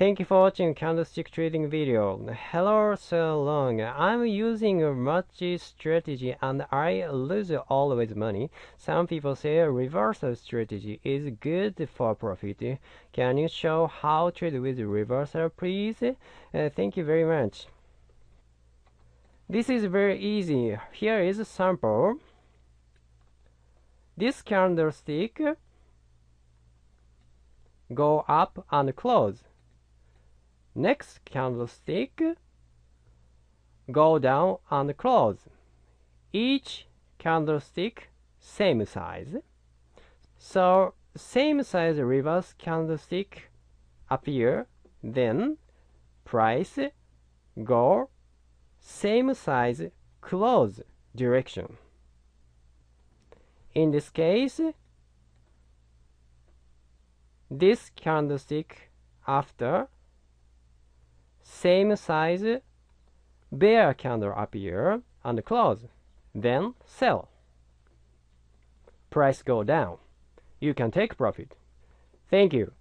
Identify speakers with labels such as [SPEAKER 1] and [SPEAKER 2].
[SPEAKER 1] Thank you for watching candlestick trading video. Hello so long. I'm using a much strategy and I lose always money. Some people say a reversal strategy is good for profit. Can you show how to trade with reversal please? Uh, thank you very much. This is very easy. Here is a sample. This candlestick go up and close Next candlestick, go down and close. Each candlestick same size. So same size reverse candlestick appear, then price go same size close direction. In this case, this candlestick after same size bear candle appear and close then sell. Price go down. You can take profit. Thank you